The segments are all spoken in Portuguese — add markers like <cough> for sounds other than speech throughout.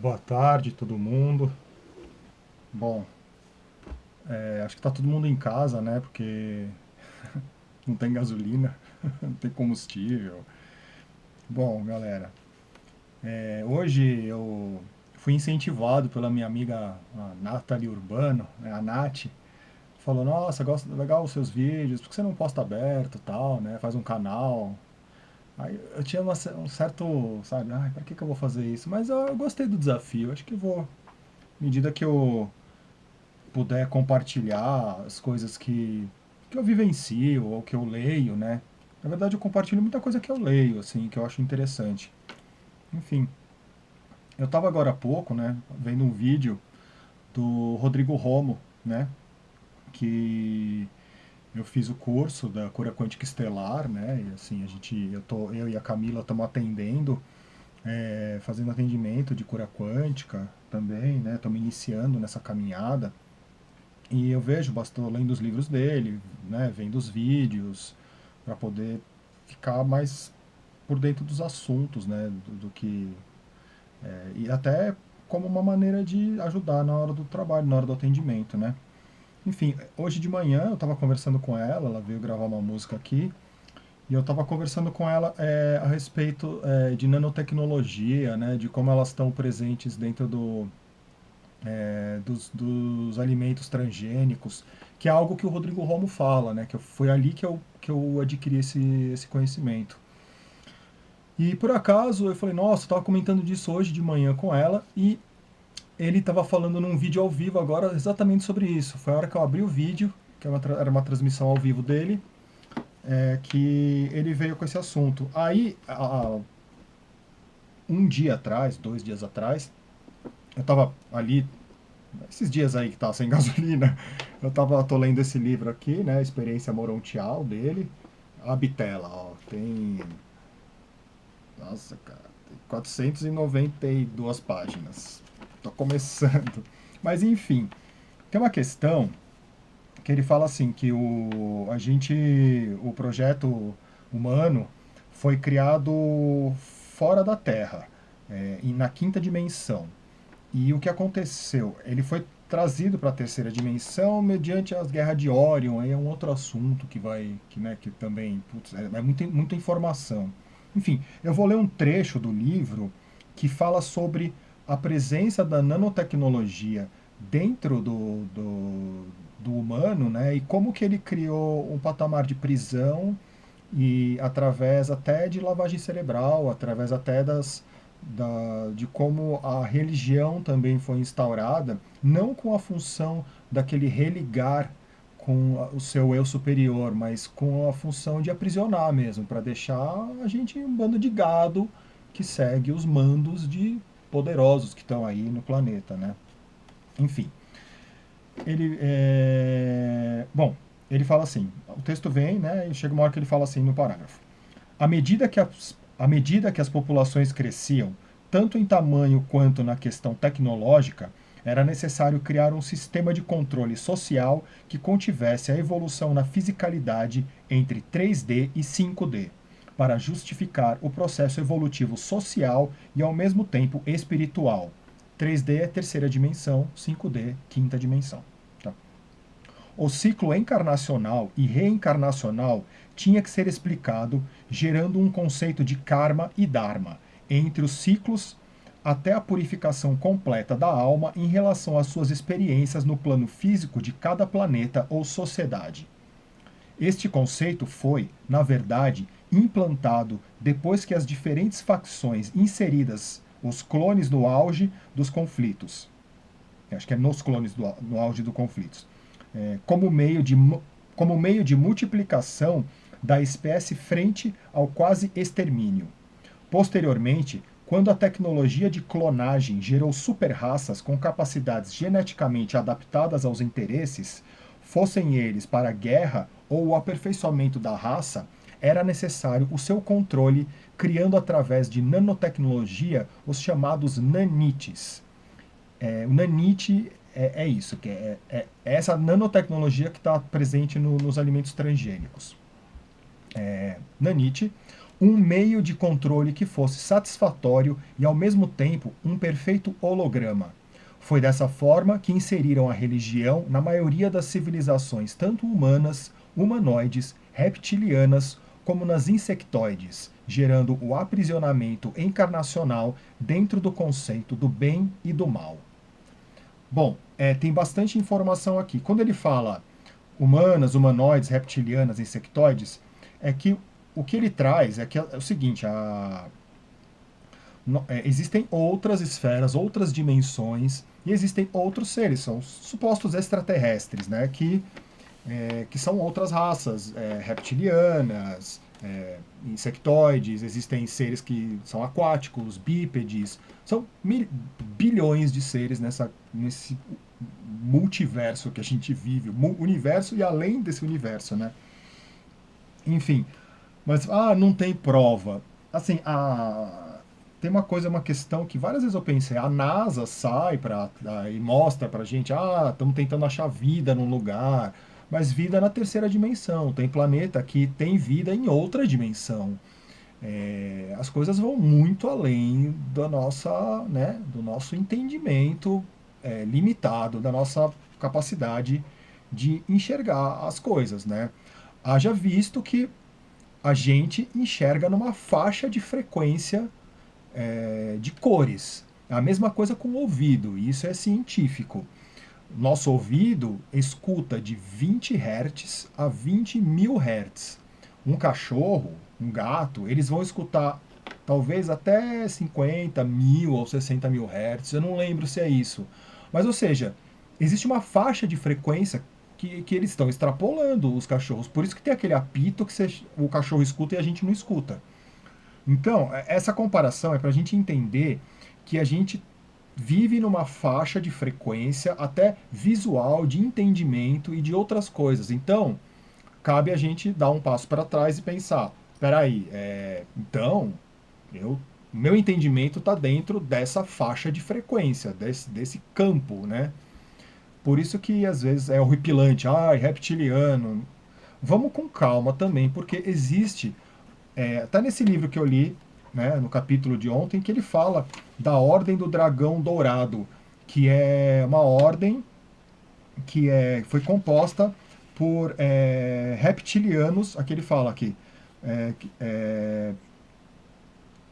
Boa tarde, todo mundo. Bom, é, acho que tá todo mundo em casa, né? Porque <laughs> não tem gasolina, <laughs> não tem combustível. Bom, galera, é, hoje eu fui incentivado pela minha amiga Nathalie Urbano, né, a Nath, falou, nossa, gosto legal os seus vídeos, por que você não posta aberto tal, né? Faz um canal. Aí eu tinha uma, um certo, sabe, ai, pra que que eu vou fazer isso? Mas eu, eu gostei do desafio, acho que eu vou, à medida que eu puder compartilhar as coisas que, que eu vivencio ou que eu leio, né? Na verdade, eu compartilho muita coisa que eu leio, assim, que eu acho interessante. Enfim, eu estava agora há pouco, né, vendo um vídeo do Rodrigo Romo, né, que eu fiz o curso da cura quântica estelar, né, e assim, a gente, eu, tô, eu e a Camila estamos atendendo, é, fazendo atendimento de cura quântica também, né, estamos iniciando nessa caminhada, e eu vejo, estou lendo os livros dele, né, vendo os vídeos, para poder ficar mais por dentro dos assuntos, né, do, do que... É, e até como uma maneira de ajudar na hora do trabalho, na hora do atendimento, né. Enfim, hoje de manhã eu estava conversando com ela, ela veio gravar uma música aqui, e eu estava conversando com ela é, a respeito é, de nanotecnologia, né, de como elas estão presentes dentro do, é, dos, dos, alimentos transgênicos, que é algo que o Rodrigo Romo fala, né? Que foi ali que eu, que eu adquiri esse, esse conhecimento. E por acaso eu falei, nossa, eu estava comentando disso hoje de manhã com ela e ele estava falando num vídeo ao vivo agora exatamente sobre isso. Foi a hora que eu abri o vídeo, que era uma, era uma transmissão ao vivo dele, é, que ele veio com esse assunto. Aí, a, um dia atrás, dois dias atrás, eu estava ali, esses dias aí que tá sem <laughs> gasolina, eu tava, tô lendo esse livro aqui, né, Experiência Morontial dele, a Bitela, ó, tem, nossa, cara, tem 492 páginas, tô começando, <laughs> mas enfim, tem uma questão que ele fala assim, que o, a gente, o projeto humano foi criado fora da Terra, é, e na quinta dimensão, e o que aconteceu? Ele foi trazido para a terceira dimensão mediante as guerras de Orion, aí é um outro assunto que vai, que, né, que também, putz, é, é muita, muita informação. Enfim, eu vou ler um trecho do livro que fala sobre a presença da nanotecnologia dentro do, do, do humano, né, e como que ele criou um patamar de prisão e através até de lavagem cerebral, através até das, da, de como a religião também foi instaurada, não com a função daquele religar com o seu eu superior, mas com a função de aprisionar mesmo, para deixar a gente um bando de gado que segue os mandos de poderosos que estão aí no planeta, né? Enfim, ele é... bom, ele fala assim, o texto vem, né, e chega uma hora que ele fala assim no parágrafo. À medida que as à medida que as populações cresciam, tanto em tamanho quanto na questão tecnológica, era necessário criar um sistema de controle social que contivesse a evolução na fisicalidade entre 3D e 5D, para justificar o processo evolutivo social e ao mesmo tempo espiritual. 3D é terceira dimensão, 5D quinta dimensão. Tá? O ciclo encarnacional e reencarnacional tinha que ser explicado gerando um conceito de karma e dharma, entre os ciclos até a purificação completa da alma em relação às suas experiências no plano físico de cada planeta ou sociedade. Este conceito foi, na verdade, implantado depois que as diferentes facções inseridas, os clones no auge dos conflitos, acho que é nos clones do, no auge dos conflitos, é, como, meio de, como meio de multiplicação da espécie frente ao quase extermínio. Posteriormente, quando a tecnologia de clonagem gerou super-raças com capacidades geneticamente adaptadas aos interesses, fossem eles para a guerra ou o aperfeiçoamento da raça, era necessário o seu controle, criando através de nanotecnologia os chamados nanites. É, o nanite é, é isso, que é, é, é, essa nanotecnologia que está presente no, nos alimentos transgênicos é, nanite, um meio de controle que fosse satisfatório e, ao mesmo tempo, um perfeito holograma. Foi dessa forma que inseriram a religião na maioria das civilizações, tanto humanas, humanoides, reptilianas, como nas insectoides, gerando o aprisionamento encarnacional dentro do conceito do bem e do mal. Bom, é, tem bastante informação aqui. Quando ele fala humanas, humanoides, reptilianas, insectoides, é que o que ele traz é, que é o seguinte, a, é, existem outras esferas, outras dimensões, e existem outros seres, são supostos extraterrestres, né, que, é, que são outras raças, é, reptilianas, é, insectoides, existem seres que são aquáticos, bípedes, são mil, bilhões de seres nessa, nesse multiverso que a gente vive, universo e além desse universo, né? Enfim, mas, ah, não tem prova. Assim, a... tem uma coisa, uma questão que várias vezes eu pensei, a NASA sai pra, e mostra pra gente, ah, estamos tentando achar vida num lugar, mas vida na terceira dimensão. Tem planeta que tem vida em outra dimensão. É, as coisas vão muito além da nossa, né, do nosso entendimento é, limitado, da nossa capacidade de enxergar as coisas. Né? Haja visto que a gente enxerga numa faixa de frequência é, de cores. É a mesma coisa com o ouvido, isso é científico. Nosso ouvido escuta de 20 Hz a 20 mil Hz. Um cachorro, um gato, eles vão escutar talvez até 50 mil ou 60 mil Hz, eu não lembro se é isso. Mas, ou seja, existe uma faixa de frequência que, que eles estão extrapolando os cachorros. Por isso que tem aquele apito que você, o cachorro escuta e a gente não escuta. Então, é, essa comparação é para a gente entender que a gente vive numa faixa de frequência até visual, de entendimento e de outras coisas. Então, cabe a gente dar um passo para trás e pensar, peraí, é, então, eu, meu entendimento está dentro dessa faixa de frequência, desse, desse campo, né? Por isso que às vezes é horripilante, ai, reptiliano. Vamos com calma também, porque existe, é, tá nesse livro que eu li, né, no capítulo de ontem, que ele fala da Ordem do Dragão Dourado, que é uma ordem que é, foi composta por é, reptilianos, aqui ele fala aqui, é, é,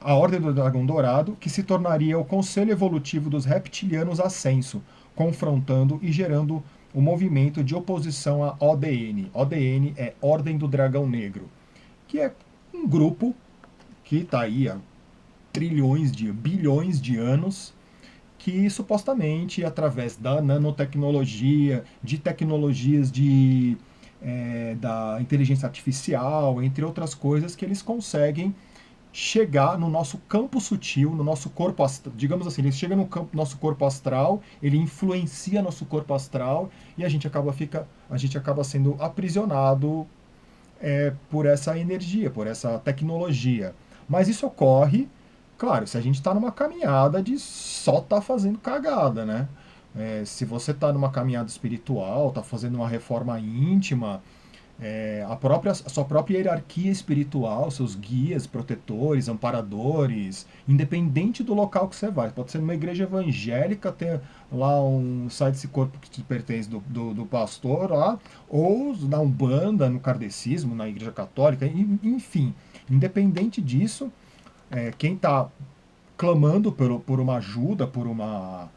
a Ordem do Dragão Dourado, que se tornaria o Conselho Evolutivo dos Reptilianos Ascenso, confrontando e gerando o um movimento de oposição à ODN. ODN é Ordem do Dragão Negro, que é um grupo que está aí há trilhões de, bilhões de anos, que supostamente, através da nanotecnologia, de tecnologias de, é, da inteligência artificial, entre outras coisas, que eles conseguem chegar no nosso campo sutil, no nosso corpo astral, digamos assim, ele chega no campo, nosso corpo astral, ele influencia nosso corpo astral e a gente acaba, fica, a gente acaba sendo aprisionado é, por essa energia, por essa tecnologia. Mas isso ocorre, claro, se a gente está numa caminhada de só tá fazendo cagada, né? É, se você está numa caminhada espiritual, está fazendo uma reforma íntima, é, a, própria, a sua própria hierarquia espiritual, seus guias, protetores, amparadores, independente do local que você vai. Pode ser numa igreja evangélica, ter lá um sai desse corpo que te pertence do, do, do, pastor lá, ou na Umbanda, no kardecismo, na igreja católica, enfim. Independente disso, é, quem está clamando por, por uma ajuda, por, uma,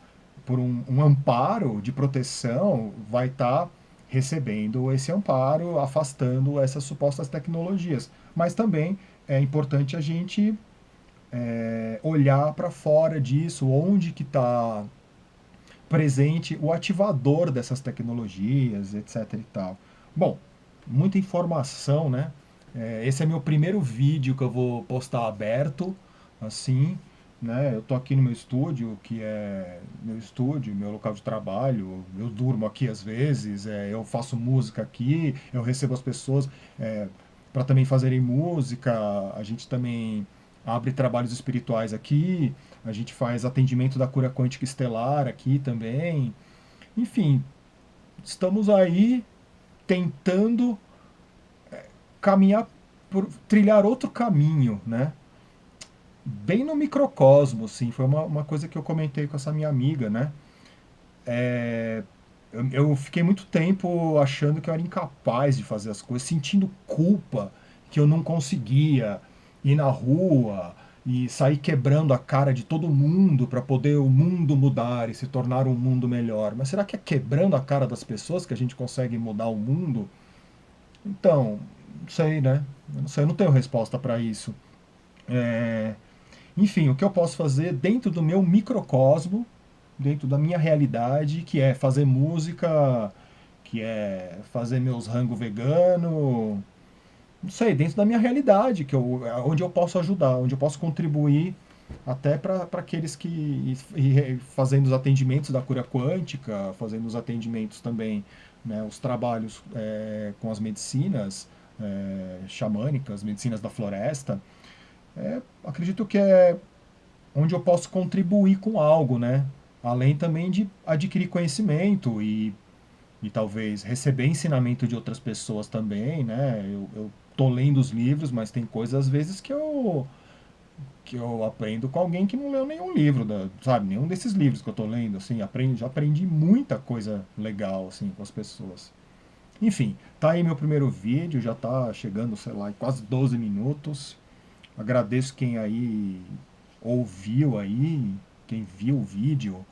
por um, um amparo de proteção, vai estar... Tá recebendo esse amparo, afastando essas supostas tecnologias. Mas também é importante a gente é, olhar para fora disso, onde que está presente o ativador dessas tecnologias, etc e tal. Bom, muita informação, né? É, esse é meu primeiro vídeo que eu vou postar aberto, assim, né? Eu estou aqui no meu estúdio, que é meu estúdio, meu local de trabalho. Eu durmo aqui às vezes, é, eu faço música aqui, eu recebo as pessoas é, para também fazerem música. A gente também abre trabalhos espirituais aqui. A gente faz atendimento da cura quântica estelar aqui também. Enfim, estamos aí tentando caminhar por trilhar outro caminho, né? Bem no microcosmo, sim. Foi uma, uma coisa que eu comentei com essa minha amiga, né? É, eu, eu fiquei muito tempo achando que eu era incapaz de fazer as coisas, sentindo culpa que eu não conseguia ir na rua e sair quebrando a cara de todo mundo para poder o mundo mudar e se tornar um mundo melhor. Mas será que é quebrando a cara das pessoas que a gente consegue mudar o mundo? Então, não sei, né? Eu não sei, eu não tenho resposta para isso. É... Enfim, o que eu posso fazer dentro do meu microcosmo, dentro da minha realidade, que é fazer música, que é fazer meus rango vegano, não sei, dentro da minha realidade, que eu, onde eu posso ajudar, onde eu posso contribuir até para aqueles que, e, fazendo os atendimentos da cura quântica, fazendo os atendimentos também, né, os trabalhos é, com as medicinas é, xamânicas, medicinas da floresta, é, acredito que é onde eu posso contribuir com algo, né? Além também de adquirir conhecimento e, e talvez receber ensinamento de outras pessoas também, né? Eu, eu tô lendo os livros, mas tem coisas às vezes que eu que eu aprendo com alguém que não leu nenhum livro, da, sabe? Nenhum desses livros que eu tô lendo, assim, aprendi, já aprendi muita coisa legal, assim, com as pessoas. Enfim, tá aí meu primeiro vídeo, já tá chegando, sei lá, quase 12 minutos. Agradeço quem aí ouviu aí, quem viu o vídeo.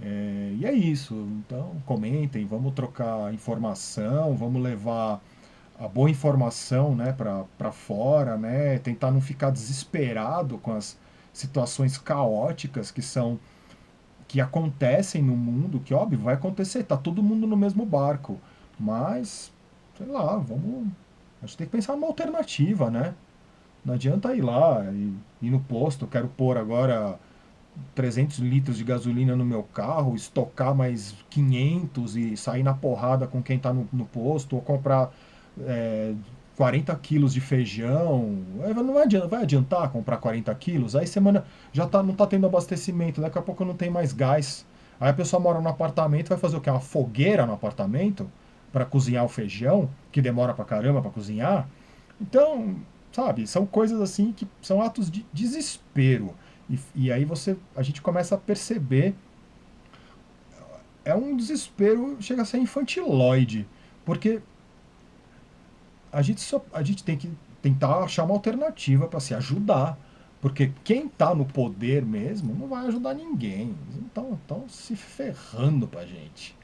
É, e é isso, então comentem, vamos trocar informação, vamos levar a boa informação né, para fora, né, tentar não ficar desesperado com as situações caóticas que são que acontecem no mundo, que óbvio vai acontecer, tá todo mundo no mesmo barco, mas sei lá, vamos a gente tem que pensar numa alternativa, né? Não adianta ir lá e ir no posto, quero pôr agora 300 litros de gasolina no meu carro, estocar mais 500 e sair na porrada com quem está no, no posto, ou comprar é, 40 quilos de feijão, não vai adiantar, vai adiantar comprar 40 quilos, aí semana já tá, não está tendo abastecimento, daqui a pouco não tem mais gás. Aí a pessoa mora no apartamento, vai fazer o quê? Uma fogueira no apartamento para cozinhar o feijão, que demora pra caramba para cozinhar. Então, sabe, são coisas assim que são atos de desespero. E, e aí você, a gente começa a perceber é um desespero, chega a ser infantiloide, porque a gente, só, a gente tem que tentar achar uma alternativa para se ajudar. Porque quem está no poder mesmo não vai ajudar ninguém. Então estão se ferrando para gente.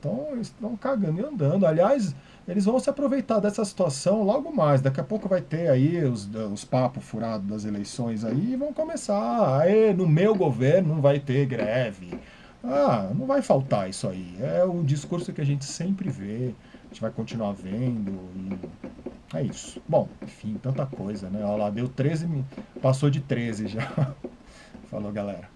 Então eles estão cagando e andando. Aliás, eles vão se aproveitar dessa situação logo mais. Daqui a pouco vai ter aí os, os papos furados das eleições aí e vão começar. Aê, no meu governo não vai ter greve. Ah, não vai faltar isso aí. É o discurso que a gente sempre vê a gente vai continuar vendo e é isso. Bom, enfim, tanta coisa, né? Olha lá, deu 13, passou de 13 já. <laughs> Falou, galera.